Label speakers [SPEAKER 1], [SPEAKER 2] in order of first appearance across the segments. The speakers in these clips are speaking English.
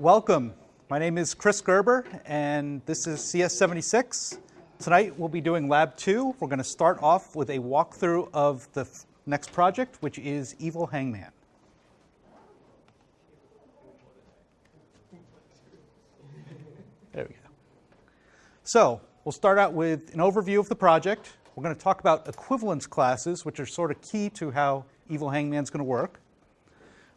[SPEAKER 1] Welcome. My name is Chris Gerber, and this is CS76. Tonight we'll be doing Lab 2. We're going to start off with a walkthrough of the next project, which is Evil Hangman. There we go. So we'll start out with an overview of the project. We're going to talk about equivalence classes, which are sort of key to how Evil Hangman is going to work.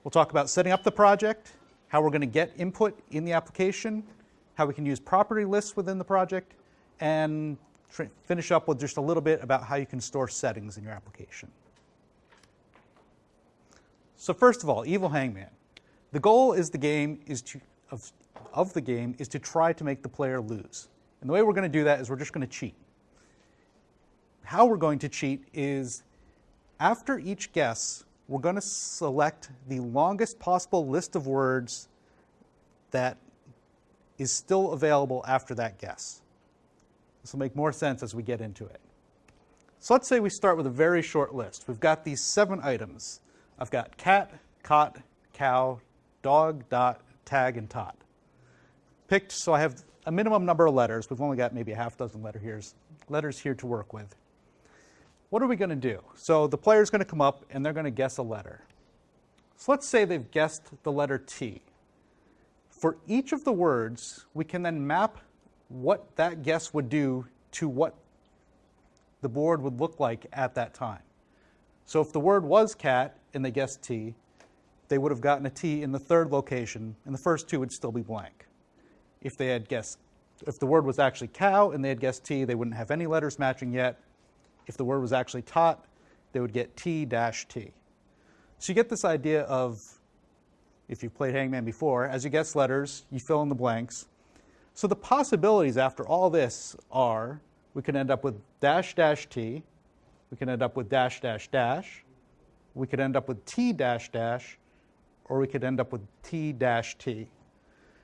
[SPEAKER 1] We'll talk about setting up the project, how we're going to get input in the application, how we can use property lists within the project, and finish up with just a little bit about how you can store settings in your application. So first of all, Evil Hangman. The goal is the game is to, of, of the game is to try to make the player lose. And the way we're going to do that is we're just going to cheat. How we're going to cheat is after each guess, we're going to select the longest possible list of words that is still available after that guess. This will make more sense as we get into it. So let's say we start with a very short list. We've got these seven items. I've got cat, cot, cow, dog, dot, tag, and tot. Picked so I have a minimum number of letters. We've only got maybe a half dozen letter here's, letters here to work with. What are we going to do? So the player's going to come up and they're going to guess a letter. So let's say they've guessed the letter T. For each of the words, we can then map what that guess would do to what the board would look like at that time. So if the word was cat and they guessed T, they would have gotten a T in the third location, and the first two would still be blank. If they had guessed, if the word was actually cow and they had guessed T, they wouldn't have any letters matching yet, if the word was actually tot, they would get T dash T. So you get this idea of, if you've played Hangman before, as you guess letters, you fill in the blanks. So the possibilities after all this are, we could end up with dash dash T, we can end up with dash dash dash, we could end up with T dash dash, or we could end up with T dash T.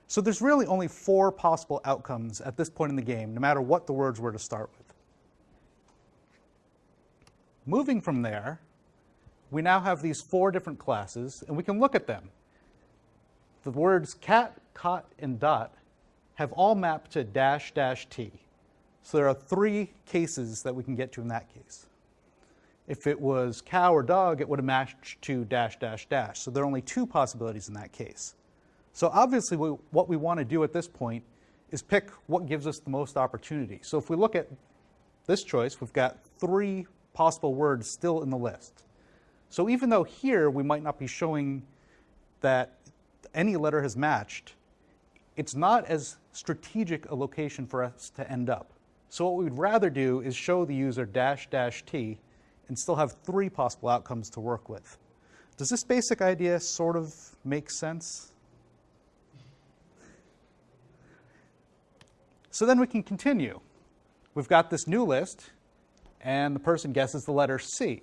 [SPEAKER 1] So there's really only four possible outcomes at this point in the game, no matter what the words were to start with. Moving from there, we now have these four different classes, and we can look at them. The words cat, cot, and dot have all mapped to dash dash t. So there are three cases that we can get to in that case. If it was cow or dog, it would have matched to dash dash dash. So there are only two possibilities in that case. So obviously we, what we want to do at this point is pick what gives us the most opportunity. So if we look at this choice, we've got three possible words still in the list. So even though here we might not be showing that any letter has matched, it's not as strategic a location for us to end up. So what we'd rather do is show the user dash dash t and still have three possible outcomes to work with. Does this basic idea sort of make sense? So then we can continue. We've got this new list and the person guesses the letter C.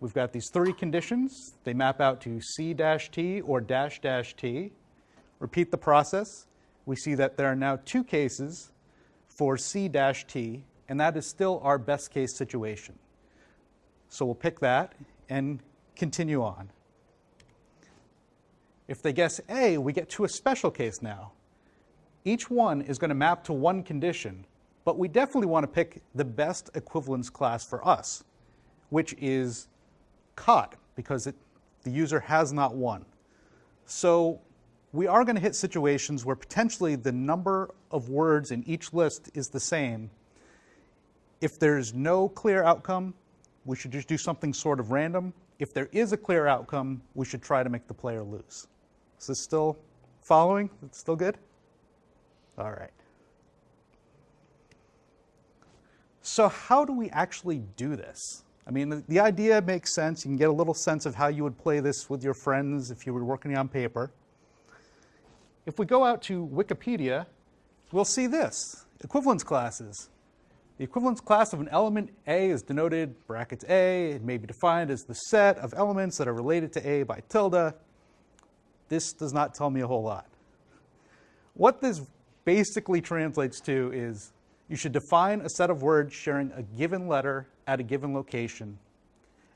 [SPEAKER 1] We've got these three conditions. They map out to C-T or dash dash T. Repeat the process. We see that there are now two cases for C-T, and that is still our best case situation. So we'll pick that and continue on. If they guess A, we get to a special case now. Each one is going to map to one condition, but we definitely want to pick the best equivalence class for us, which is cot, because it, the user has not won. So we are going to hit situations where potentially the number of words in each list is the same. If there's no clear outcome, we should just do something sort of random. If there is a clear outcome, we should try to make the player lose. Is this still following? It's still good? All right. So how do we actually do this? I mean, the, the, idea makes sense. You can get a little sense of how you would play this with your friends if you were working on paper. If we go out to Wikipedia, we'll see this, equivalence classes. The equivalence class of an element A is denoted brackets A. It may be defined as the set of elements that are related to A by tilde. This does not tell me a whole lot. What this basically translates to is you should define a set of words sharing a given letter at a given location.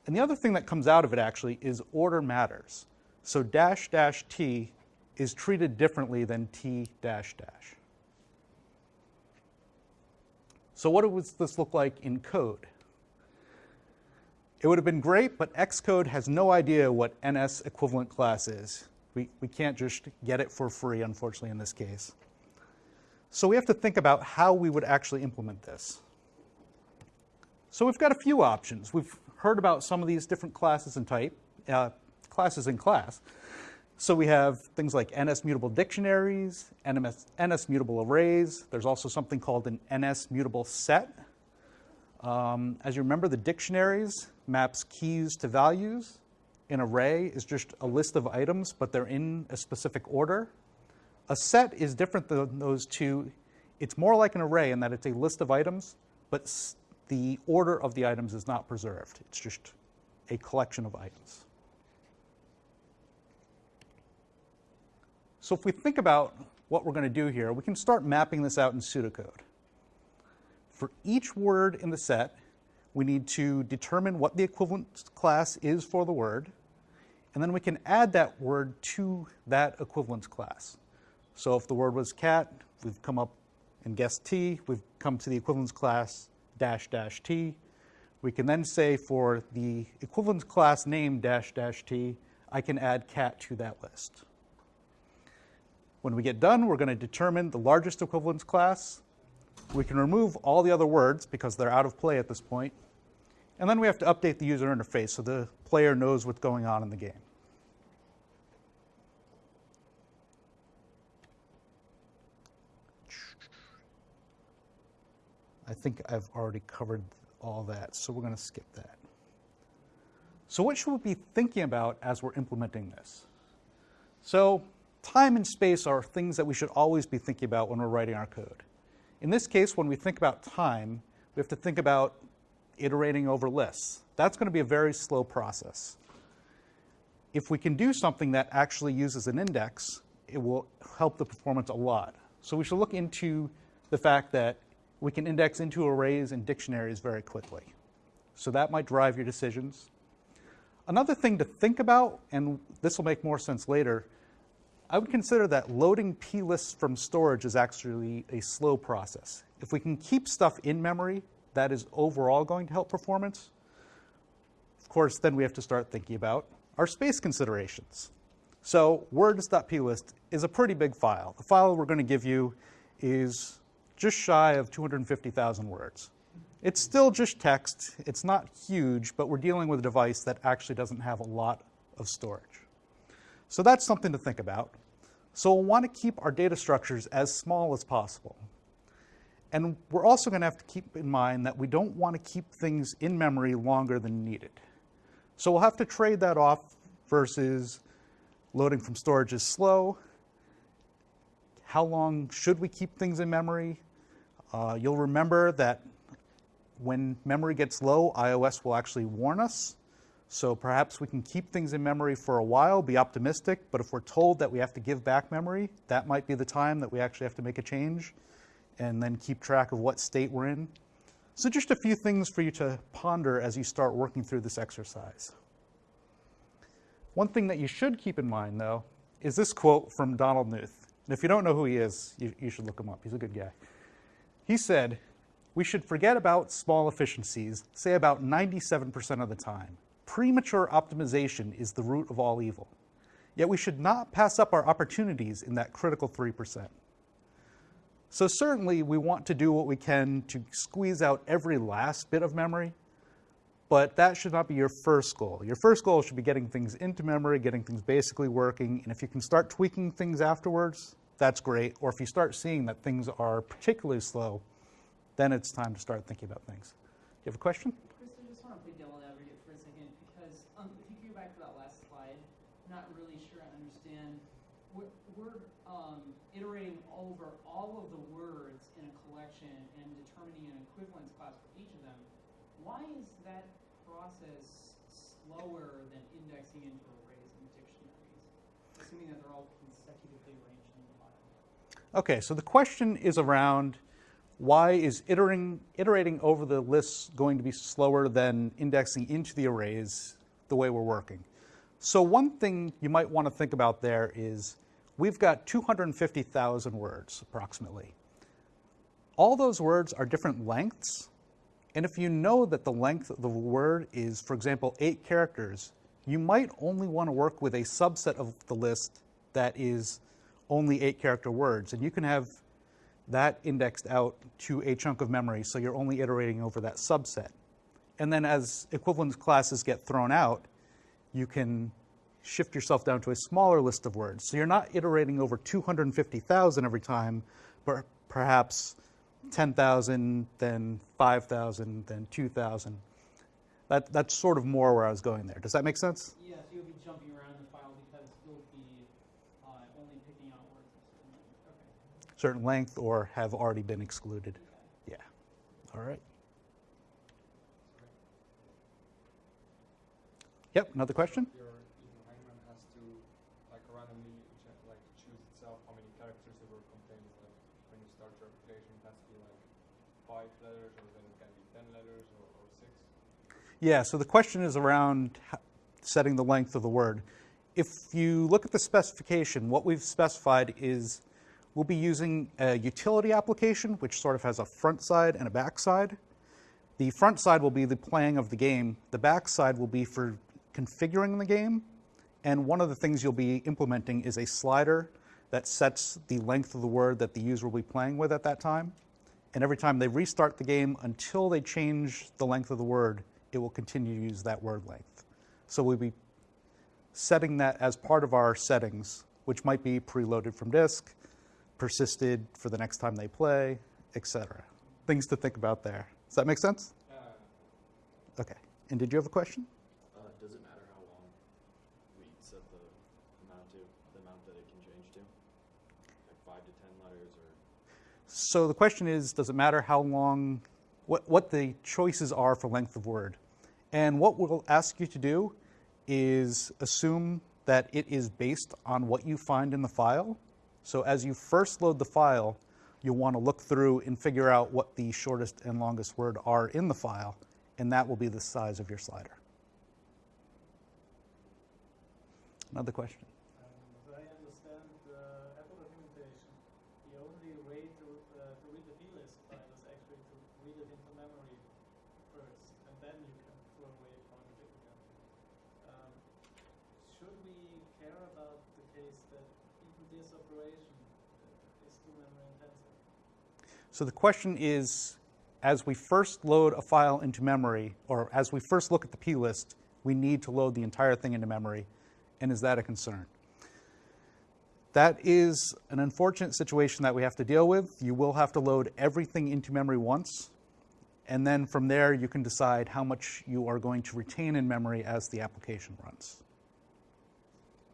[SPEAKER 1] And the other thing that comes out of it actually is order matters. So dash dash t is treated differently than T dash dash. So what does this look like in code? It would have been great, but Xcode has no idea what NS equivalent class is. We, we can't just get it for free, unfortunately, in this case. So we have to think about how we would actually implement this. So we've got a few options. We've heard about some of these different classes and type, uh, classes in class. So we have things like NS mutable dictionaries, NS, NS mutable arrays. There's also something called an NS mutable set. Um, as you remember, the dictionaries maps keys to values. An array is just a list of items, but they're in a specific order. A set is different than those two. It's more like an array in that it's a list of items, but the order of the items is not preserved. It's just a collection of items. So if we think about what we're going to do here, we can start mapping this out in pseudocode. For each word in the set, we need to determine what the equivalent class is for the word, and then we can add that word to that equivalence class. So if the word was cat, we've come up and guessed T, we've come to the equivalence class dash dash T. We can then say for the equivalence class name dash dash T, I can add cat to that list. When we get done, we're going to determine the largest equivalence class. We can remove all the other words because they're out of play at this point. And then we have to update the user interface so the player knows what's going on in the game. I think I've already covered all that, so we're going to skip that. So what should we be thinking about as we're implementing this? So time and space are things that we should always be thinking about when we're writing our code. In this case, when we think about time, we have to think about iterating over lists. That's going to be a very slow process. If we can do something that actually uses an index, it will help the performance a lot. So we should look into the fact that we can index into arrays and dictionaries very quickly. So that might drive your decisions. Another thing to think about, and this will make more sense later, I would consider that loadingplists from storage is actually a slow process. If we can keep stuff in memory, that is overall going to help performance. Of course, then we have to start thinking about our space considerations. So words.plist is a pretty big file. The file we're going to give you is just shy of 250,000 words. It's still just text. It's not huge, but we're dealing with a device that actually doesn't have a lot of storage. So that's something to think about. So we'll want to keep our data structures as small as possible. And we're also going to have to keep in mind that we don't want to keep things in memory longer than needed. So we'll have to trade that off versus loading from storage is slow. How long should we keep things in memory? Uh, you'll remember that when memory gets low, iOS will actually warn us. So perhaps we can keep things in memory for a while, be optimistic, but if we're told that we have to give back memory, that might be the time that we actually have to make a change and then keep track of what state we're in. So just a few things for you to ponder as you start working through this exercise. One thing that you should keep in mind, though, is this quote from Donald Knuth. And if you don't know who he is, you, you should look him up. He's a good guy. He said, we should forget about small efficiencies, say about 97% of the time. Premature optimization is the root of all evil. Yet we should not pass up our opportunities in that critical 3%. So certainly we want to do what we can to squeeze out every last bit of memory, but that should not be your first goal. Your first goal should be getting things into memory, getting things basically working, and if you can start tweaking things afterwards, that's great. Or if you start seeing that things are particularly slow, then it's time to start thinking about things. You have a question?
[SPEAKER 2] Chris, I just want to play devil advocate for a second because um, if you go back to that last slide, I'm not really sure I understand. We're, we're um, iterating over all of the words in a collection and determining an equivalence class for each of them. Why is that process slower than indexing into arrays and dictionaries, assuming that they're all consecutively arranged in the file?
[SPEAKER 1] Okay, so the question is around why is iterating, iterating over the lists going to be slower than indexing into the arrays the way we're working? So one thing you might want to think about there is we've got 250,000 words approximately. All those words are different lengths, and if you know that the length of the word is, for example, eight characters, you might only want to work with a subset of the list that is only eight character words, and you can have that indexed out to a chunk of memory, so you're only iterating over that subset. And then as equivalence classes get thrown out, you can shift yourself down to a smaller list of words. So you're not iterating over 250,000 every time, but perhaps 10,000, then 5,000, then 2,000. That, that's sort of more where I was going there. Does that make sense?
[SPEAKER 2] Yes, you'll be jumping around in the file because you'll be uh, only picking out words of certain length. Okay.
[SPEAKER 1] Certain length or have already been excluded. Yeah. All right. Yep, another question?
[SPEAKER 3] your hangman has to like randomly like choose itself how many characters it will contain. Like when you start your application, it has to be like five letters, or then it can be ten letters, or, or six.
[SPEAKER 1] Yeah, so the question is around setting the length of the word. If you look at the specification, what we've specified is we'll be using a utility application, which sort of has a front side and a back side. The front side will be the playing of the game. The back side will be for configuring the game. And one of the things you'll be implementing is a slider that sets the length of the word that the user will be playing with at that time. And every time they restart the game until they change the length of the word, it will continue to use that word length. So we'll be setting that as part of our settings, which might be preloaded from disk, persisted for the next time they play, etc. Things to think about there. Does that make sense?
[SPEAKER 3] Uh,
[SPEAKER 1] Okay. And did you have a question?
[SPEAKER 4] Uh, does it matter how long we set the amount to, the amount that it can change to? Like five to ten letters or?
[SPEAKER 1] So the question is, does it matter how long, what, what the choices are for length of word? And what we'll ask you to do is assume that it is based on what you find in the file. So as you first load the file, you'll want to look through and figure out what the shortest and longest word are in the file, and that will be the size of your slider. Another question?
[SPEAKER 5] Um, As I understand the Apple documentation, the only way to, uh, to read the plist file is actually to read it into memory first, and then you can throw away pointer it again. Um, should we care about the case that even this operation uh, is too memory intensive?
[SPEAKER 1] So the question is, as we first load a file into memory, or as we first look at the plist, we need to load the entire thing into memory, and is that a concern? That is an unfortunate situation that we have to deal with. You will have to load everything into memory once, and then from there you can decide how much you are going to retain in memory as the application runs.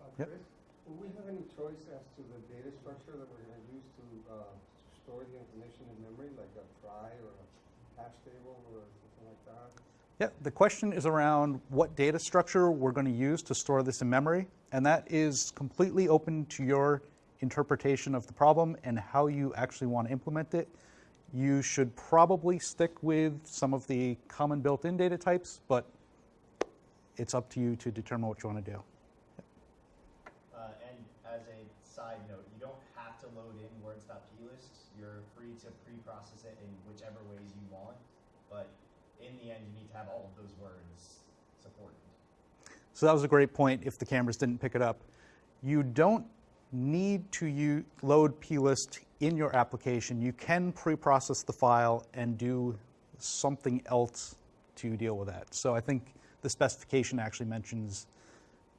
[SPEAKER 6] Uh,
[SPEAKER 1] Yep.
[SPEAKER 6] Chris, will we have any choice as to the data structure that we're gonna use to, uh, to store the information in memory, like a trie or a hash table or something like that?
[SPEAKER 1] Yeah, the question is around what data structure we're going to use to store this in memory, and that is completely open to your interpretation of the problem and how you actually want to implement it. You should probably stick with some of the common built-in data types, but it's up to you to determine what you want to do.
[SPEAKER 7] Uh, and as a side note, you don't have to load in words.plist. You're pre-process it in whichever ways you want, but in the end, you need to have all of those words supported.
[SPEAKER 1] So that was a great point if the cameras didn't pick it up. You don't need to load plist in your application. You can pre-process the file and do something else to deal with that. So I think the specification actually mentions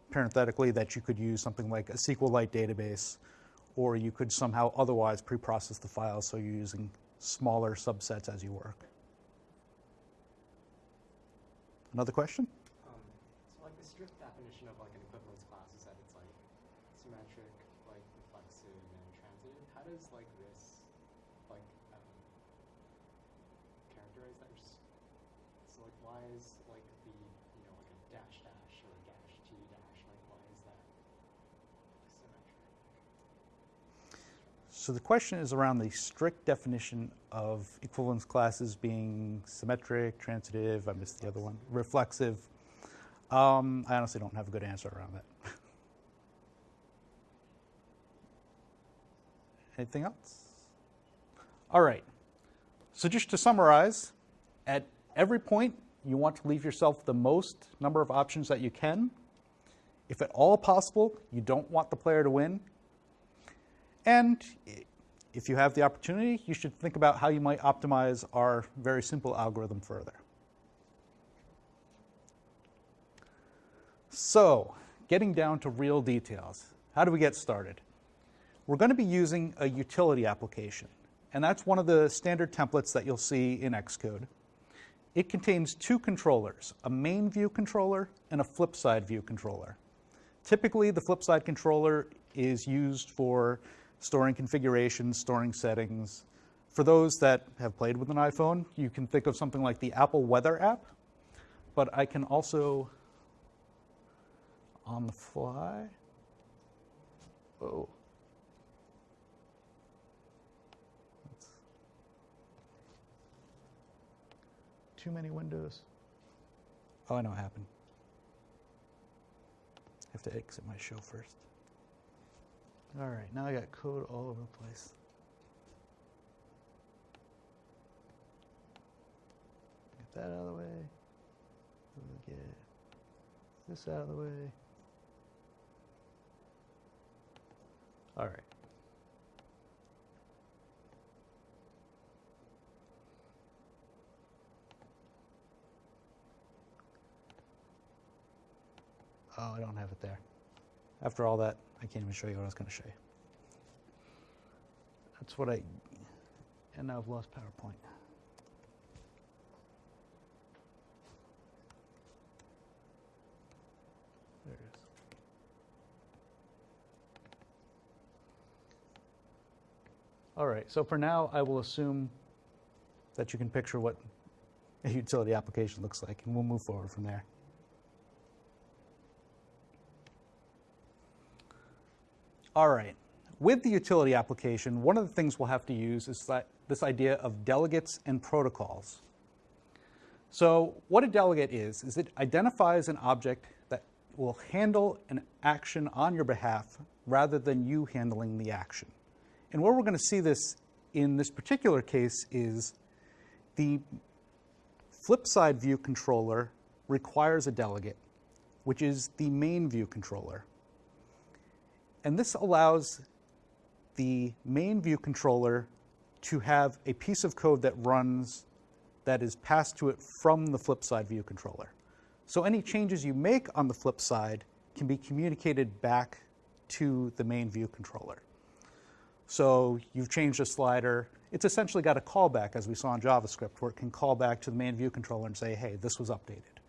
[SPEAKER 1] parenthetically that you could use something like a SQLite database, or you could somehow otherwise pre-process the file so you're using smaller subsets as you work. Another question?
[SPEAKER 8] Um, so like the strict definition of like an equivalence class is that it's like symmetric, like reflexive, and transitive. How does like this like um, characterize that? Just, so like why is like the you know like a dash dash or a dash t dash like why is that symmetric?
[SPEAKER 1] So the question is around the strict definition of equivalence classes being symmetric, transitive, I missed the other one, reflexive. Um, I honestly don't have a good answer around that. Anything else? All right. So just to summarize, at every point, you want to leave yourself the most number of options that you can. If at all possible, you don't want the player to win. And if you have the opportunity, you should think about how you might optimize our very simple algorithm further. So, getting down to real details. How do we get started? We're going to be using a utility application, and that's one of the standard templates that you'll see in Xcode. It contains two controllers, a main view controller and a flip side view controller. Typically, the flip side controller is used for storing configurations, storing settings. For those that have played with an iPhone, you can think of something like the Apple Weather app, but I can also, on the fly, oh. Too many windows. Oh, I know what happened. I have to exit my show first. All right, now I got code all over the place. Get that out of the way. Get this out of the way. All right. Oh, I don't have it there. After all that, I can't even show you what I was going to show you. That's what I, and now I've lost PowerPoint. There it is. All right, so for now, I will assume that you can picture what a utility application looks like, and we'll move forward from there. All right. With the utility application, one of the things we'll have to use is this idea of delegates and protocols. So what a delegate is, is it identifies an object that will handle an action on your behalf rather than you handling the action. And where we're going to see this in this particular case is the flip side view controller requires a delegate, which is the main view controller. And this allows the main view controller to have a piece of code that runs that is passed to it from the flip side view controller. So any changes you make on the flip side can be communicated back to the main view controller. So you've changed a slider. It's essentially got a callback, as we saw in JavaScript, where it can call back to the main view controller and say, hey, this was updated.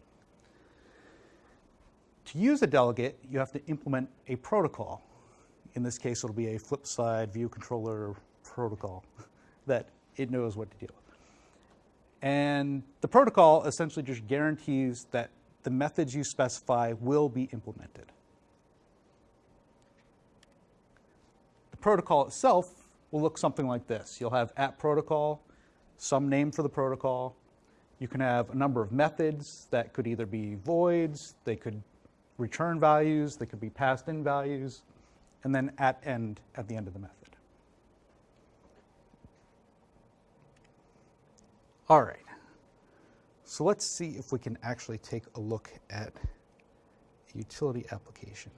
[SPEAKER 1] To use a delegate, you have to implement a protocol. In this case, it'll be a flip side view controller protocol that it knows what to do. And the protocol essentially just guarantees that the methods you specify will be implemented. The protocol itself will look something like this. You'll have at protocol, some name for the protocol. You can have a number of methods that could either be voids, they could return values, they could be passed in values, and then at end at the end of the method. All right. So let's see if we can actually take a look at a utility application.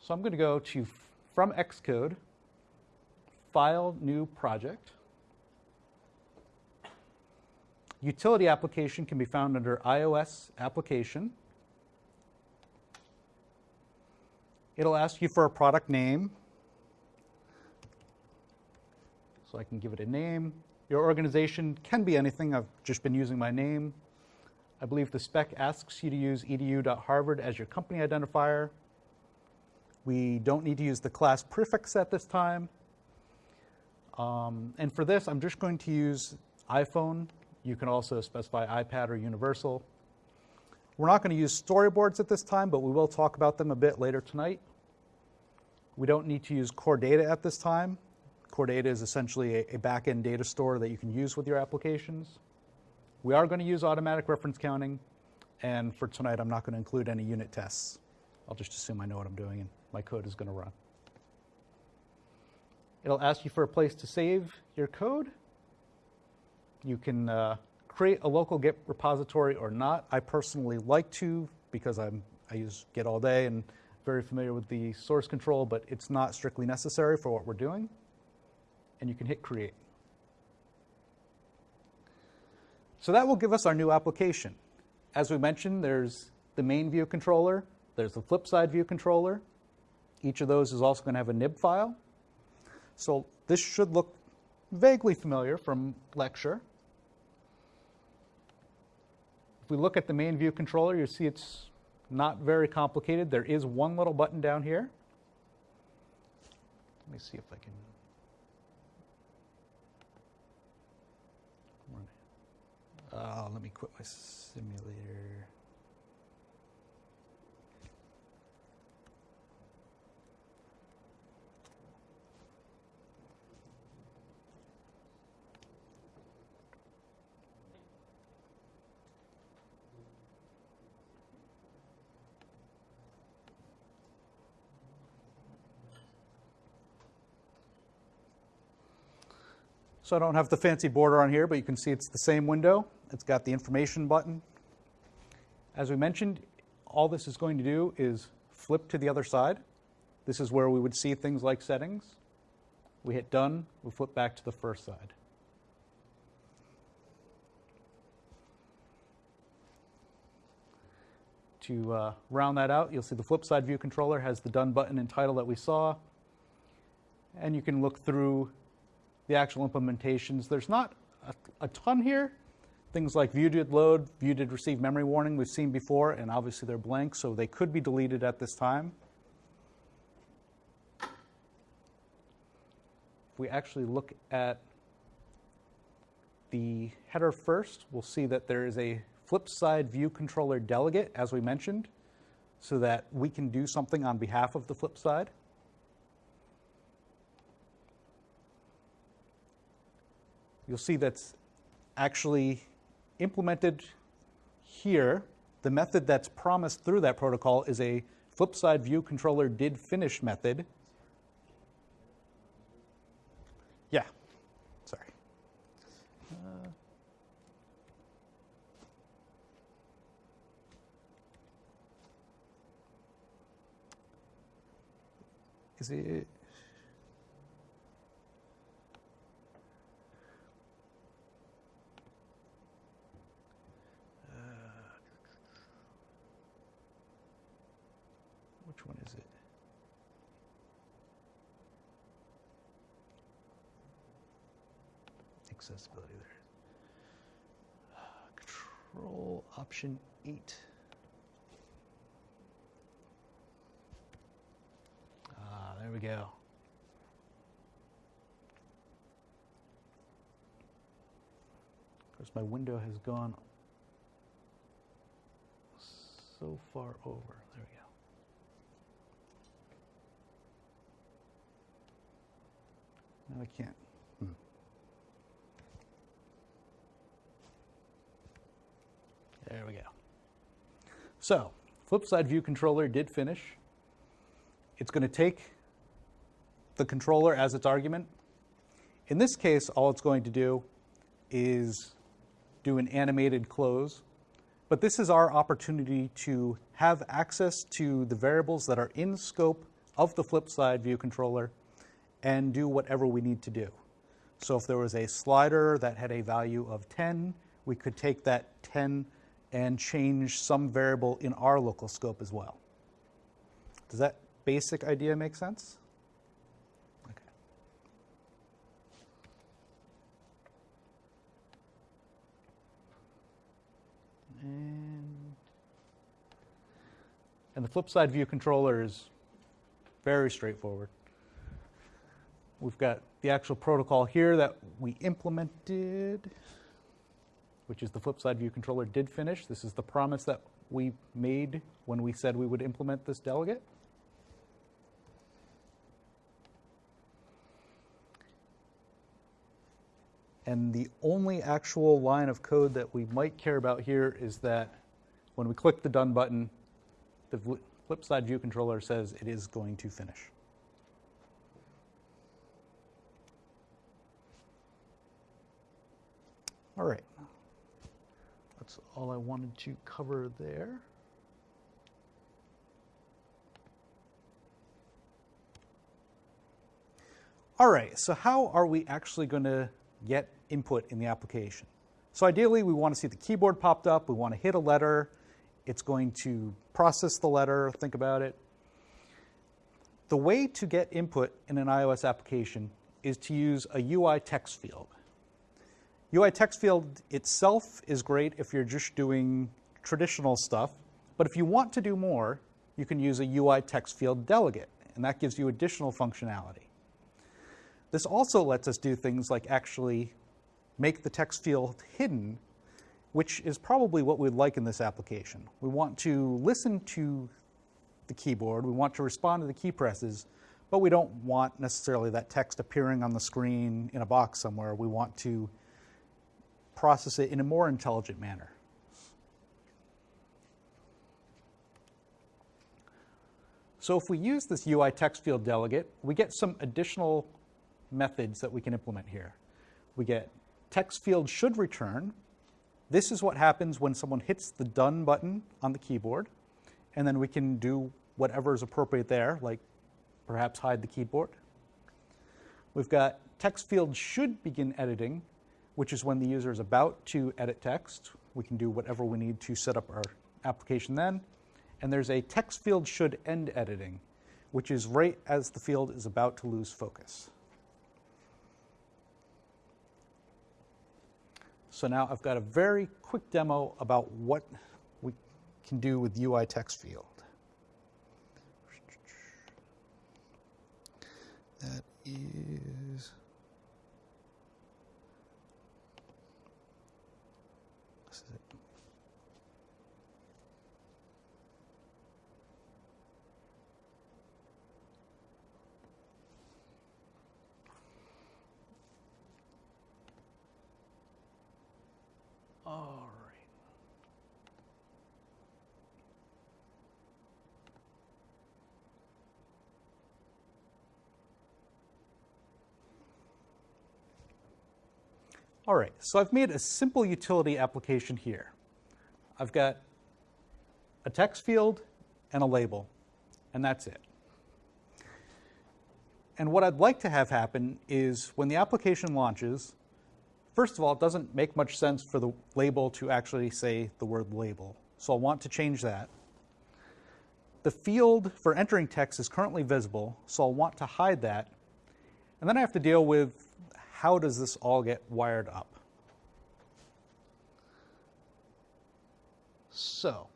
[SPEAKER 1] So I'm going to go to from Xcode, File, New Project. Utility application can be found under iOS application. It'll ask you for a product name. So I can give it a name. Your organization can be anything. I've just been using my name. I believe the spec asks you to use edu.harvard as your company identifier. We don't need to use the class prefix at this time. Um, and for this, I'm just going to use iPhone you can also specify iPad or universal. We're not going to use storyboards at this time, but we will talk about them a bit later tonight. We don't need to use core data at this time. Core data is essentially a, a back-end data store that you can use with your applications. We are going to use automatic reference counting, And for tonight, I'm not going to include any unit tests. I'll just assume I know what I'm doing and my code is going to run. It'll ask you for a place to save your code. You can uh, create a local Git repository or not. I personally like to because I'm, I use Git all day and very familiar with the source control, but it's not strictly necessary for what we're doing. And you can hit create. So that will give us our new application. As we mentioned, there's the main view controller, there's the flip side view controller. Each of those is also going to have a nib file. So this should look vaguely familiar from lecture. If we look at the main view controller, you see it's not very complicated. There is one little button down here. Let me see if I can. Uh, let me quit my simulator. So I don't have the fancy border on here, but you can see it's the same window. It's got the information button. As we mentioned, all this is going to do is flip to the other side. This is where we would see things like settings. We hit done, we flip back to the first side. To uh, round that out, you'll see the flip side view controller has the done button and title that we saw. And you can look through the actual implementations. There's not a, a ton here. Things like view did load, view did receive memory warning we've seen before, and obviously they're blank, so they could be deleted at this time. If we actually look at the header first, we'll see that there is a flip side view controller delegate, as we mentioned, so that we can do something on behalf of the flip side. You'll see that's actually implemented here. The method that's promised through that protocol is a flip side view controller did finish method. Yeah, sorry. Uh, is it? Which one is it? Accessibility there. Control option eight. Ah, there we go. Of course, my window has gone so far over. There we go. No, I can't. Hmm. There we go. So, flip side view controller did finish. It's going to take the controller as its argument. In this case, all it's going to do is do an animated close. But this is our opportunity to have access to the variables that are in scope of the flip side view controller and do whatever we need to do. So if there was a slider that had a value of 10, we could take that 10 and change some variable in our local scope as well. Does that basic idea make sense? Okay. And, and the flip side view controller is very straightforward. We've got the actual protocol here that we implemented, which is the flip side view controller did finish. This is the promise that we made when we said we would implement this delegate. And the only actual line of code that we might care about here is that When we click the done button, the flip side view controller says it is going to finish. All right. That's all I wanted to cover there. All right, so how are we actually going to get input in the application? So ideally, we want to see the keyboard popped up. We want to hit a letter. It's going to process the letter, think about it. The way to get input in an iOS application is to use a UI text field. UI text field itself is great if you're just doing traditional stuff, but if you want to do more, you can use a UI text field delegate, and that gives you additional functionality. This also lets us do things like actually make the text field hidden, which is probably what we'd like in this application. We want to listen to the keyboard, we want to respond to the key presses, but we don't want necessarily that text appearing on the screen in a box somewhere. We want to process it in a more intelligent manner. So if we use this UI text field delegate, we get some additional methods that we can implement here. We get text field should return. This is what happens when someone hits the done button on the keyboard, and then we can do whatever is appropriate there, like perhaps hide the keyboard. We've got text field should begin editing, which is when the user is about to edit text. We can do whatever we need to set up our application then. And there's a text field should end editing, which is right as the field is about to lose focus. So now I've got a very quick demo about what we can do with UI text field. That is. All right. All right, so I've made a simple utility application here. I've got a text field and a label, and that's it. And what I'd like to have happen is when the application launches, First of all, it doesn't make much sense for the label to actually say the word label. So I'll want to change that. The field for entering text is currently visible, so I'll want to hide that. And then I have to deal with how does this all get wired up. So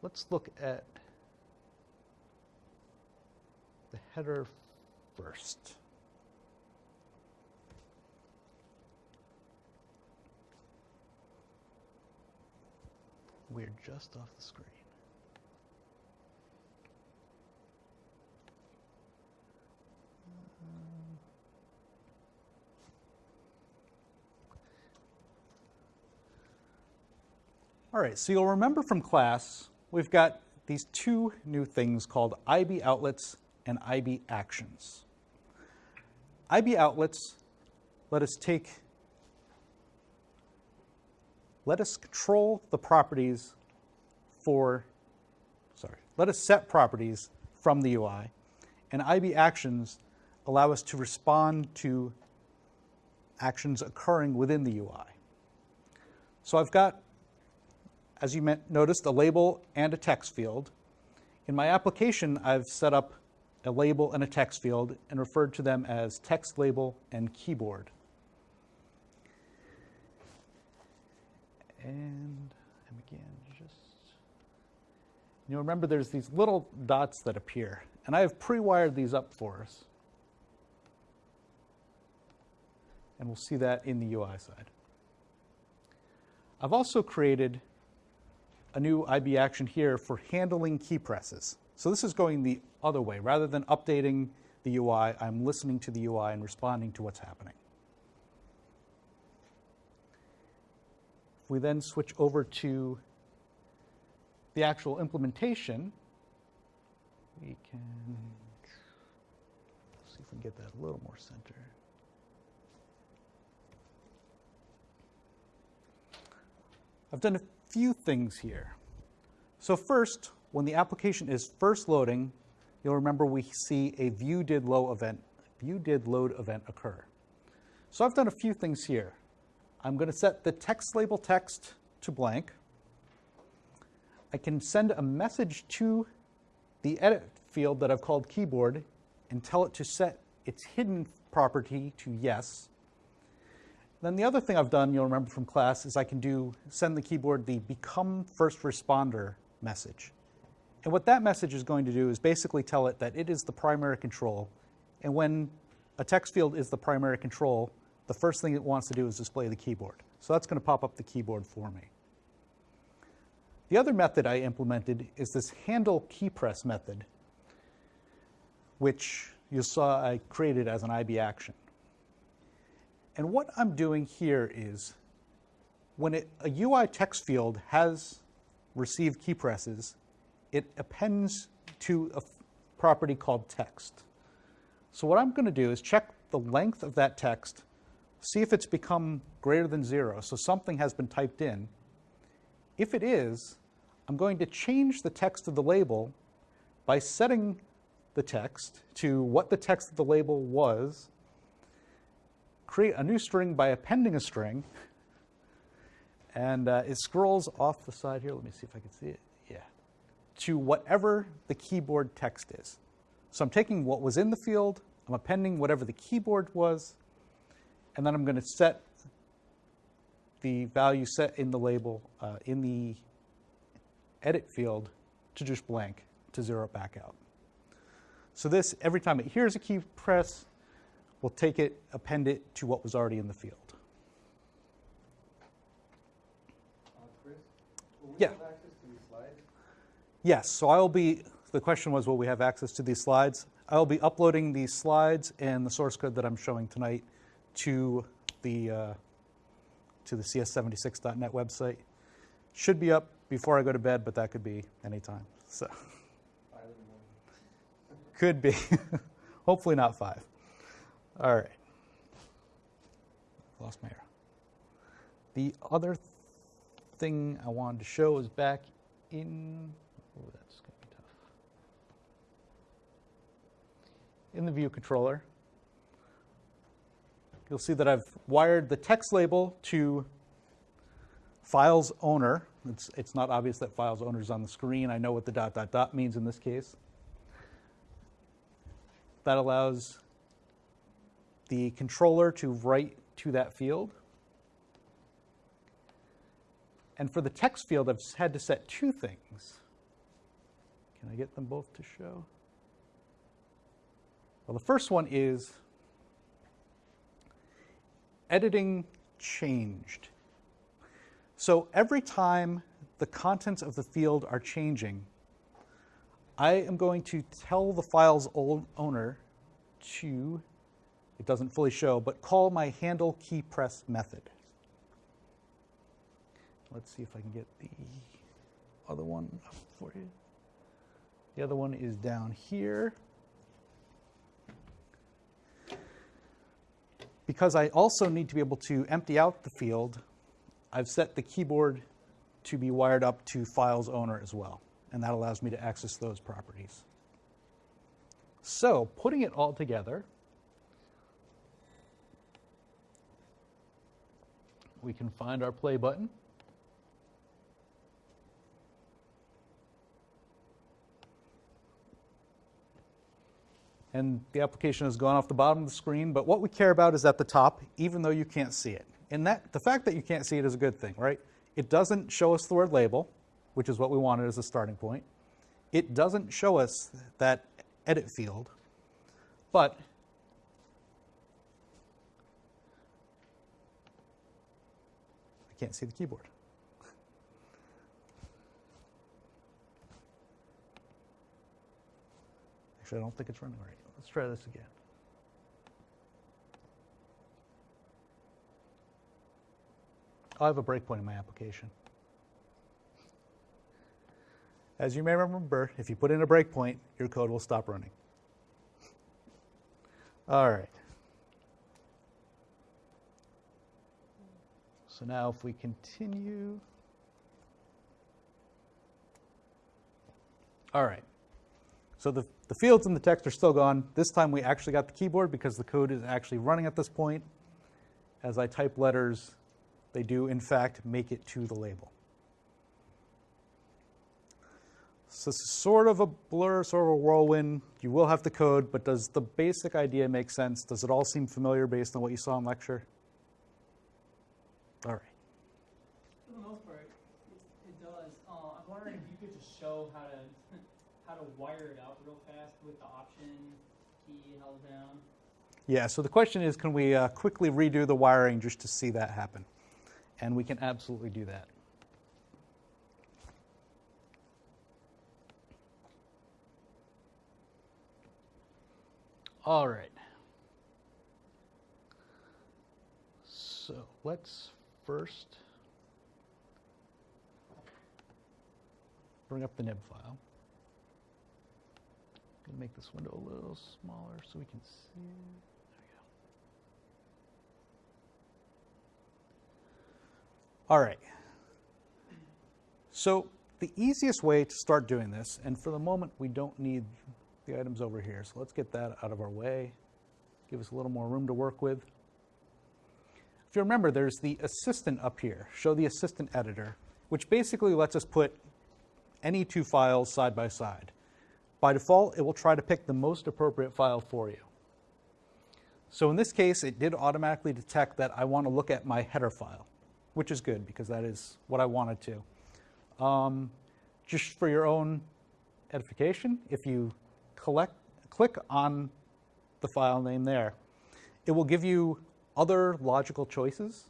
[SPEAKER 1] let's look at the header first. We're just off the screen. All right, so you'll remember from class, we've got these two new things called IB outlets and IB actions. IB outlets let us take let us control the properties for, sorry, let us set properties from the UI, and IB actions allow us to respond to actions occurring within the UI. So I've got, as you noticed, a label and a text field. In my application, I've set up a label and a text field and referred to them as text label and keyboard. And, again, just, you'll remember there's these little dots that appear, and I have pre-wired these up for us. And we'll see that in the UI side. I've also created a new IB action here for handling key presses. So this is going the other way. Rather than updating the UI, I'm listening to the UI and responding to what's happening. If we then switch over to the actual implementation, we can see if we can get that a little more centered. I've done a few things here. So first, when the application is first loading, you'll remember we see a view did load event, view did load event occur. So I've done a few things here. I'm going to set the text label text to blank. I can send a message to the edit field that I've called keyboard and tell it to set its hidden property to yes. Then the other thing I've done, you'll remember from class, is I can do send the keyboard the become first responder message. And what that message is going to do is basically tell it that it is the primary control. And when a text field is the primary control, the first thing it wants to do is display the keyboard. So that's going to pop up the keyboard for me. The other method I implemented is this handle key press method, which you saw I created as an IB action. And what I'm doing here is when it, a UI text field has received key presses, it appends to a property called text. So what I'm going to do is check the length of that text, see if it's become greater than zero, so something has been typed in. If it is, I'm going to change the text of the label by setting the text to what the text of the label was, create a new string by appending a string, and uh, it scrolls off the side here. Let me see if I can see it. Yeah. To whatever the keyboard text is. So I'm taking what was in the field, I'm appending whatever the keyboard was, and then I'm going to set the value set in the label uh, in the edit field to just blank to zero it back out. So this, every time it hears a key press, we'll take it, append it to what was already in the field.
[SPEAKER 6] Uh, Chris,
[SPEAKER 1] Yeah.
[SPEAKER 6] have access to these slides?
[SPEAKER 1] Yes, so I will be, the question was, will we have access to these slides? I will be uploading these slides and the source code that I'm showing tonight to the, uh, to the cs76.net website. Should be up before I go to bed, but that could be anytime, so.
[SPEAKER 6] Five in the morning.
[SPEAKER 1] Could be. Hopefully not five. All right. Lost my arrow. The other thing I wanted to show is back in. Oh, that's going to be tough. In the view controller, you'll see that I've wired the text label to files owner. It's, it's not obvious that files owner is on the screen. I know what the dot dot dot means in this case. That allows the controller to write to that field. And for the text field, I've had to set two things. Can I get them both to show? Well, the first one is editing changed. So every time the contents of the field are changing, I am going to tell the file's owner to, it doesn't fully show, but call my handle key press method. Let's see if I can get the other one up for you. The other one is down here. Because I also need to be able to empty out the field, I've set the keyboard to be wired up to files owner as well and that allows me to access those properties. So putting it all together, we can find our play button. And the application has gone off the bottom of the screen, but what we care about is at the top, even though you can't see it. And that the fact that you can't see it is a good thing, right? It doesn't show us the word label, which is what we wanted as a starting point. It doesn't show us that edit field, but I can't see the keyboard. Actually, I don't think it's running right. Let's try this again. Oh, I have a breakpoint in my application. As you may remember, if you put in a breakpoint, your code will stop running. All right. So now if we continue. All right. So the, the fields and the text are still gone. This time we actually got the keyboard because the code is actually running at this point. As I type letters, they do in fact make it to the label. So this is sort of a blur, sort of a whirlwind. You will have the code, but does the basic idea make sense? Does it all seem familiar based on what you saw in lecture? All right.
[SPEAKER 2] For the most part, it, it does. Uh, I'm wondering if you could just show how to to wire it up real fast with the option key held down.
[SPEAKER 1] Yeah, so the question is, can we uh, quickly redo the wiring just to see that happen? And we can absolutely do that. All right. So let's first bring up the nib file. Gonna make this window a little smaller so we can see. There we go. All right. So the easiest way to start doing this, and for the moment we don't need the items over here, so let's get that out of our way. Give us a little more room to work with. If you remember, there's the assistant up here. Show the assistant editor, which basically lets us put any two files side by side. By default, it will try to pick the most appropriate file for you. So in this case, it did automatically detect that I want to look at my header file, which is good because that is what I wanted to. Um, just for your own edification, if you collect, click on the file name there, it will give you other logical choices.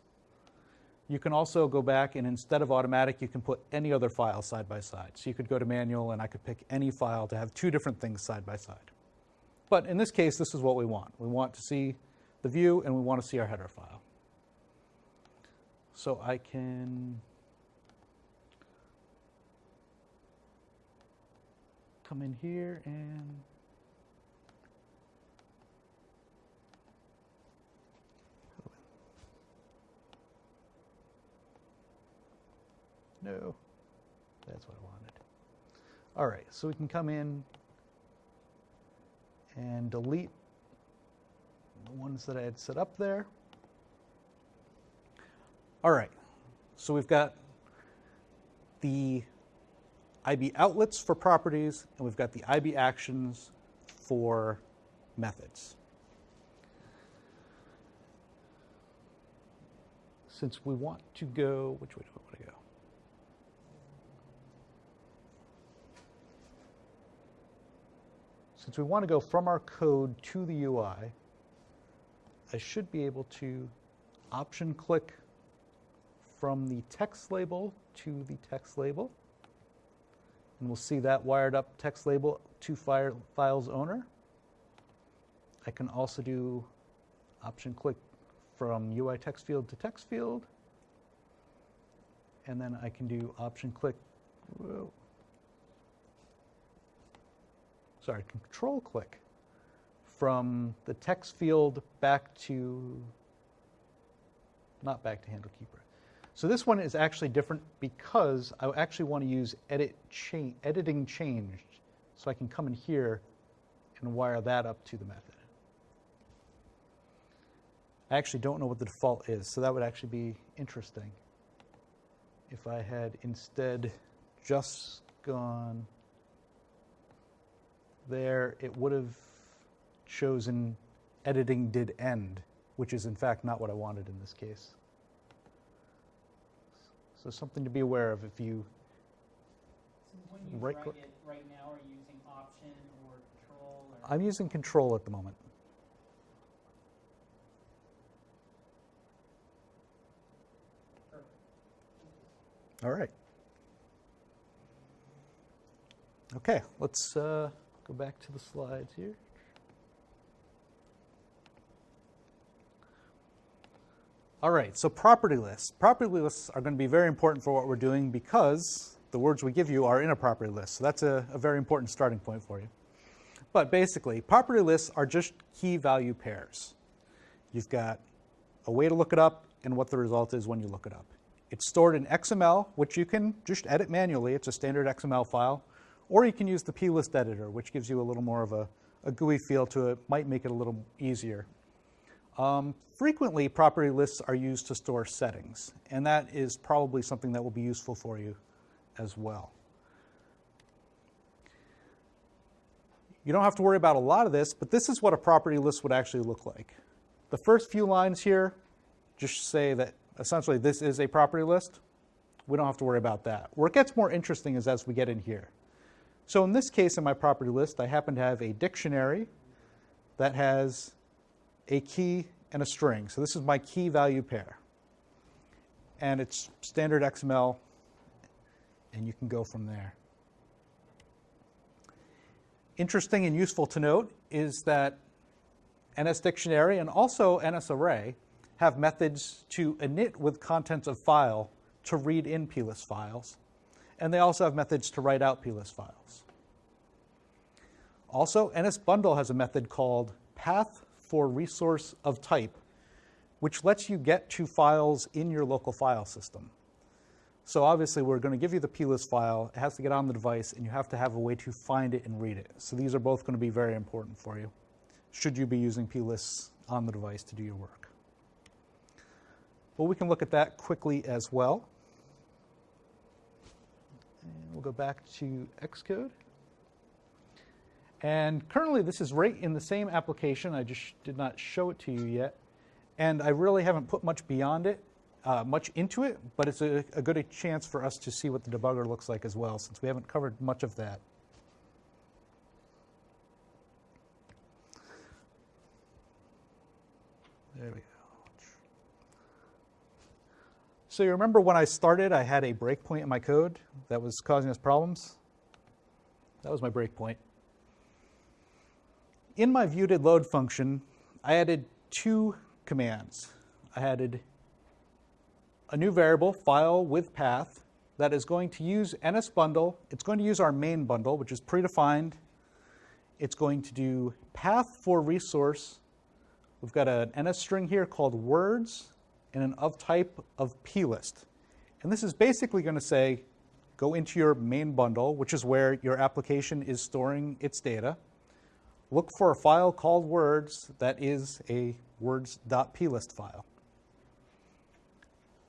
[SPEAKER 1] You can also go back and instead of automatic, you can put any other file side by side. So you could go to manual and I could pick any file to have two different things side by side. But in this case, this is what we want. We want to see the view and we want to see our header file. So I can come in here and No, that's what I wanted. All right, so we can come in and delete the ones that I had set up there. All right, so we've got the IB outlets for properties, and we've got the IB actions for methods. Since we want to go, which way do I want to go? Since we want to go from our code to the UI, I should be able to option click from the text label to the text label. And we'll see that wired up text label to file, files owner. I can also do option click from UI text field to text field. And then I can do option click, whoa, sorry, control click from the text field back to, not back to handle keeper. So this one is actually different because I actually want to use edit cha editing changed. So I can come in here and wire that up to the method. I actually don't know what the default is, so that would actually be interesting. If I had instead just gone there, it would have chosen editing did end, which is in fact not what I wanted in this case. So something to be aware of if you,
[SPEAKER 2] So you
[SPEAKER 1] Right click.
[SPEAKER 2] right now, are you using option or control or?
[SPEAKER 1] I'm using control at the moment.
[SPEAKER 2] Perfect.
[SPEAKER 1] All right. Okay, let's uh, go back to the slides here. All right, so property lists. Property lists are going to be very important for what we're doing because the words we give you are in a property list. So that's a, a very important starting point for you. But basically, property lists are just key value pairs. You've got a way to look it up and what the result is when you look it up. It's stored in XML, which you can just edit manually. It's a standard XML file. Or you can use the plist editor, which gives you a little more of a, a GUI feel to it, might make it a little easier. Um, frequently, property lists are used to store settings, and that is probably something that will be useful for you as well. You don't have to worry about a lot of this, but this is what a property list would actually look like. The first few lines here just say that essentially this is a property list. We don't have to worry about that. Where it gets more interesting is as we get in here. So in this case, in my property list, I happen to have a dictionary that has a key and a string. So this is my key value pair. And it's standard XML, and you can go from there. Interesting and useful to note is that NS Dictionary and also NS Array have methods to init with contents of file to read in plist files. And they also have methods to write out plist files. Also, NS Bundle has a method called path for resource of type, which lets you get to files in your local file system. So obviously, we're going to give you the plist file. It has to get on the device, and you have to have a way to find it and read it. So these are both going to be very important for you, should you be using plists on the device to do your work. Well, we can look at that quickly as well. And we'll go back to Xcode. And currently, this is right in the same application. I just did not show it to you yet. And I really haven't put much beyond it, uh, much into it, but it's a, a good chance for us to see what the debugger looks like as well, since we haven't covered much of that. There we go. So you remember when I started, I had a breakpoint in my code that was causing us problems? That was my breakpoint. In my viewDidLoad load function, I added two commands. I added a new variable, file with path, that is going to use NSBundle. It's going to use our main bundle, which is predefined. It's going to do path for resource. We've got an NS string here called words an of type of plist. And this is basically going to say, go into your main bundle, which is where your application is storing its data. Look for a file called words that is a words.plist file.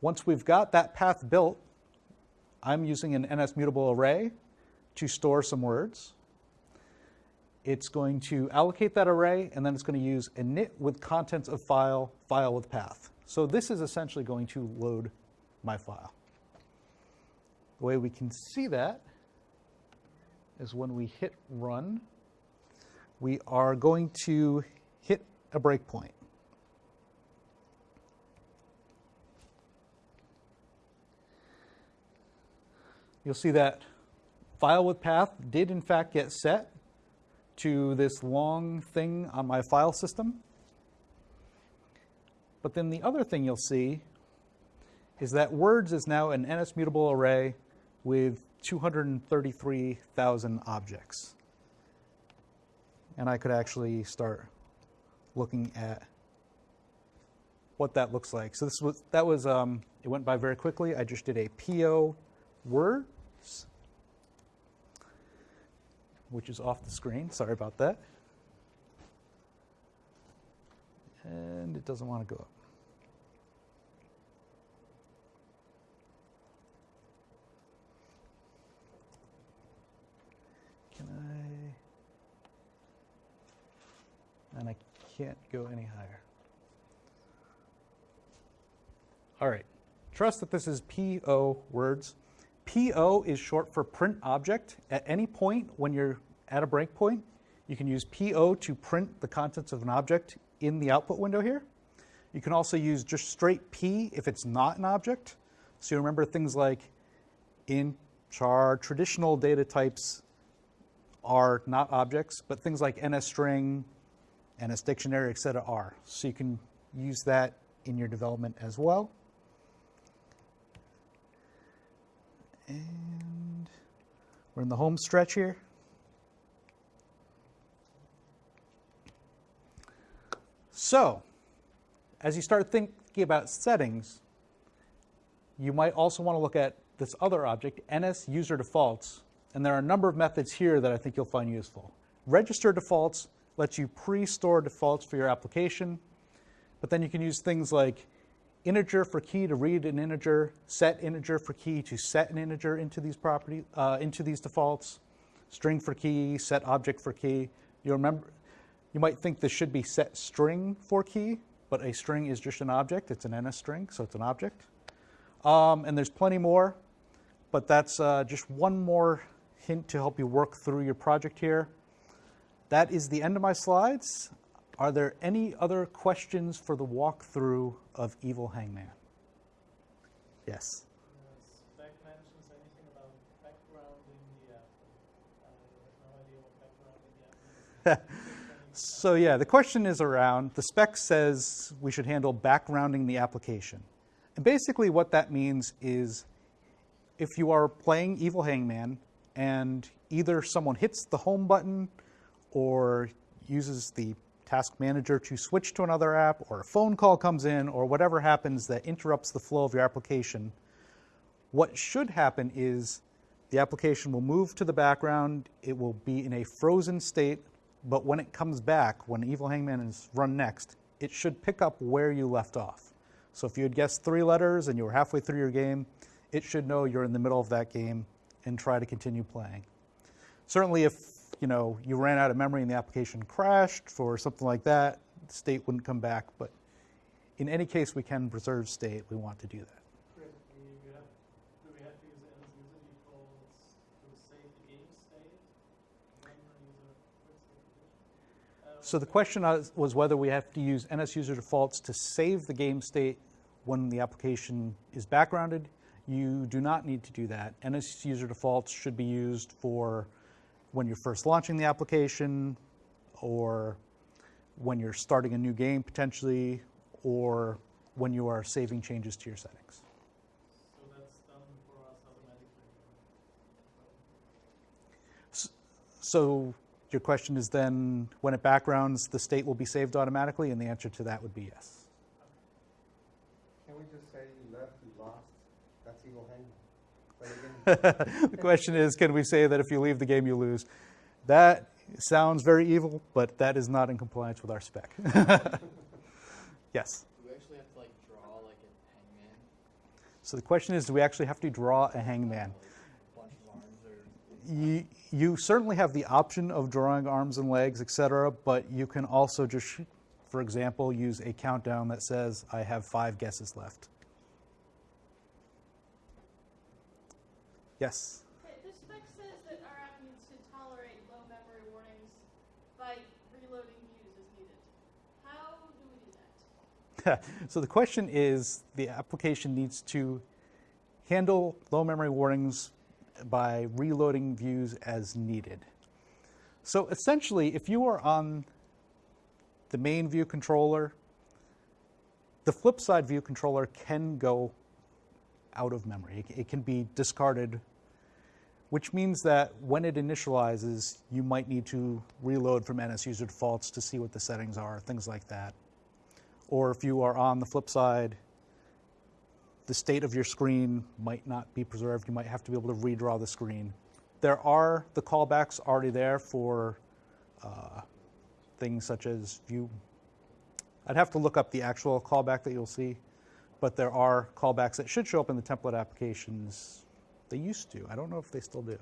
[SPEAKER 1] Once we've got that path built, I'm using an NS mutable array to store some words. It's going to allocate that array, and then it's going to use init with contents of file, file with path. So this is essentially going to load my file. The way we can see that is when we hit run, we are going to hit a breakpoint. You'll see that file with path did in fact get set to this long thing on my file system. But then the other thing you'll see is that words is now an NS mutable array with 233,000 objects. And I could actually start looking at what that looks like. So this was that was um, it went by very quickly. I just did a PO words, which is off the screen. Sorry about that. And it doesn't want to go up. And I can't go any higher. All right, trust that this is PO words. PO is short for print object. At any point when you're at a breakpoint, you can use PO to print the contents of an object in the output window here. You can also use just straight P if it's not an object. So you remember things like int, char, traditional data types are not objects, but things like NS string, NS dictionary, etc. are. So you can use that in your development as well. And we're in the home stretch here. So, as you start thinking about settings, you might also want to look at this other object, NS user defaults, and there are a number of methods here that I think you'll find useful. Register defaults lets you pre-store defaults for your application, but then you can use things like integer for key to read an integer, set integer for key to set an integer into these property uh, into these defaults, string for key, set object for key. You remember, you might think this should be set string for key, but a string is just an object. It's an NS string, so it's an object. Um, and there's plenty more, but that's uh, just one more hint to help you work through your project here. That is the end of my slides. Are there any other questions for the walkthrough of Evil Hangman? Yes.
[SPEAKER 5] The spec mentions anything about backgrounding the app. I have no idea what backgrounding the app means.
[SPEAKER 1] So yeah, the question is around, the spec says we should handle backgrounding the application. And basically what that means is if you are playing Evil Hangman and either someone hits the home button or uses the task manager to switch to another app or a phone call comes in or whatever happens that interrupts the flow of your application, what should happen is the application will move to the background, it will be in a frozen state, but when it comes back, when Evil Hangman is run next, it should pick up where you left off. So if you had guessed three letters and you were halfway through your game, it should know you're in the middle of that game and try to continue playing. Certainly if you know you ran out of memory and the application crashed or something like that, the state wouldn't come back. But in any case we can preserve state, we want to do that.
[SPEAKER 5] Critically, we have, do we have to use NS user defaults to save the game state? When the user quits the application?
[SPEAKER 1] So the question was whether we have to use NS user defaults to save the game state when the application is backgrounded. You do not need to do that. NS user defaults should be used for when you're first launching the application or when you're starting a new game potentially or when you are saving changes to your settings.
[SPEAKER 5] So that's done for us automatically.
[SPEAKER 1] So your question is then, when it backgrounds, the state will be saved automatically? And the answer to that would be yes.
[SPEAKER 6] Can we just say you left, you lost? That's evil hangman. But again,
[SPEAKER 1] the question is, can we say that if you leave the game, you lose? That sounds very evil, but that is not in compliance with our spec. yes.
[SPEAKER 9] Do we actually have to like draw like a hangman,
[SPEAKER 1] So the question is, do we actually have to draw a hangman?
[SPEAKER 9] like a bunch of arms, or
[SPEAKER 1] You, you certainly have the option of drawing arms and legs, etc., but you can also just, for example, use a countdown that says, I have five guesses left. Yes.
[SPEAKER 10] Okay, the spec says that our app needs to tolerate low memory warnings by reloading views as needed. How do we do that?
[SPEAKER 1] so the question is the application needs to handle low memory warnings by reloading views as needed. So essentially, if you are on the main view controller, the flip side view controller can go out of memory. It, it can be discarded, which means that when it initializes, you might need to reload from NS user defaults to see what the settings are, things like that or if you are on the flip side, the state of your screen might not be preserved. You might have to be able to redraw the screen. There are the callbacks already there for uh, things such as view. I'd have to look up the actual callback that you'll see, but there are callbacks that should show up in the template applications. They used to. I don't know if they still do.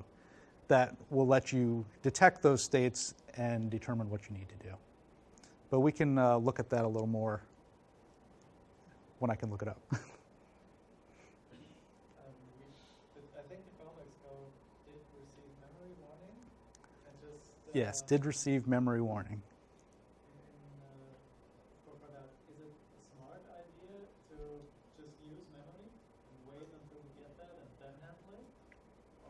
[SPEAKER 1] That will let you detect those states and determine what you need to do. But we can uh, look at that a little more when I can look it up.
[SPEAKER 5] Um, we, I think the callbacks go did receive memory warning just uh,
[SPEAKER 1] yes, did receive memory warning.
[SPEAKER 5] in, uh, for, for that, is it a smart idea to just use memory and wait until we get that and then handle it,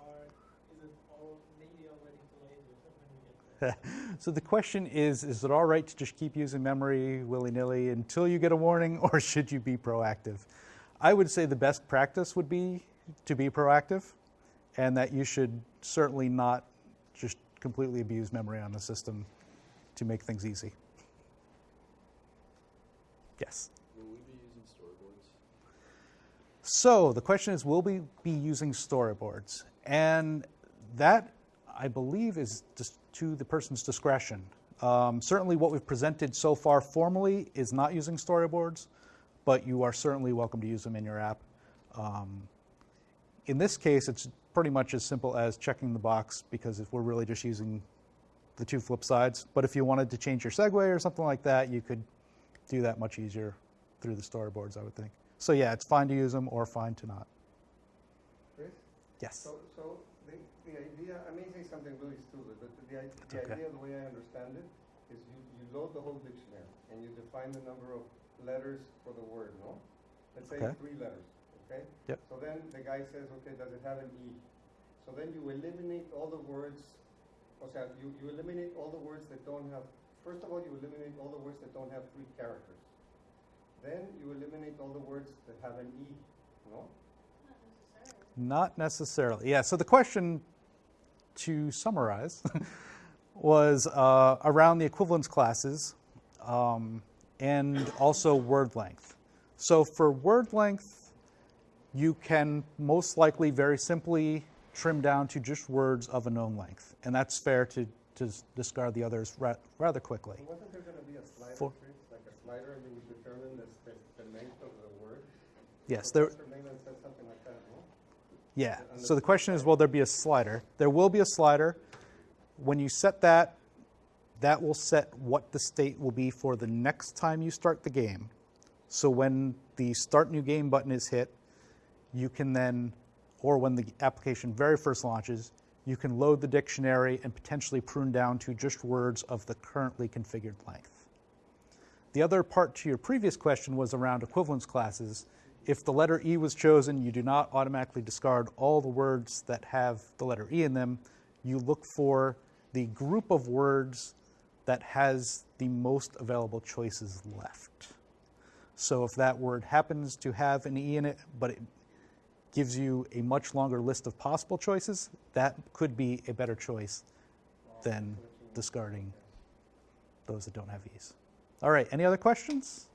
[SPEAKER 5] or is it all maybe already too late when we get there?
[SPEAKER 1] so the question is, is it all right to just keep using memory willy-nilly until you get a warning, or should you be proactive? I would say the best practice would be to be proactive, and that you should certainly not just completely abuse memory on the system to make things easy. Yes.
[SPEAKER 4] Will we be using storyboards?
[SPEAKER 1] So the question is, will we be using storyboards? And that, I believe, is just to the person's discretion. Um, certainly, what we've presented so far formally is not using storyboards, but you are certainly welcome to use them in your app. Um, in this case, it's pretty much as simple as checking the box because if we're really just using the two flip sides. But if you wanted to change your segue or something like that, you could do that much easier through the storyboards, I would think. So yeah, it's fine to use them or fine to not.
[SPEAKER 6] Chris?
[SPEAKER 1] Yes.
[SPEAKER 6] So, so the, the idea, I may say something really stupid, the, i- the
[SPEAKER 1] okay.
[SPEAKER 6] idea, the way I understand it, is you, you load the whole dictionary and you define the number of letters for the word, no? Let's say
[SPEAKER 1] Okay.
[SPEAKER 6] three letters, okay?
[SPEAKER 1] Yep.
[SPEAKER 6] So then the guy says, okay, does it have an E? So then you eliminate all the words, o sea, you, you eliminate all the words that don't have, first of all, you eliminate all the words that don't have three characters. Then you eliminate all the words that have an E, no?
[SPEAKER 10] Not necessarily.
[SPEAKER 1] Not necessarily. Yeah, so the question, to summarize, was uh, around the equivalence classes um, and also word length. So for word length, you can most likely very simply trim down to just words of a known length. And that's fair to, to discard the others ra- rather quickly.
[SPEAKER 6] Wasn't there gonna be a slider,
[SPEAKER 1] For-
[SPEAKER 6] like a slider, and you would determine the, the, the length of the word?
[SPEAKER 1] Yes, there,
[SPEAKER 6] Professor Malan said something like that, no?
[SPEAKER 1] Yeah. So the question is, will there be a slider? There will be a slider. When you set that, that will set what the state will be for the next time you start the game. So when the start new game button is hit, you can then, or when the application very first launches, you can load the dictionary and potentially prune down to just words of the currently configured length. The other part to your previous question was around equivalence classes. If the letter E was chosen, you do not automatically discard all the words that have the letter E in them. You look for the group of words that has the most available choices left. So if that word happens to have an E in it, but it gives you a much longer list of possible choices, that could be a better choice than discarding those that don't have E's. All right, any other questions?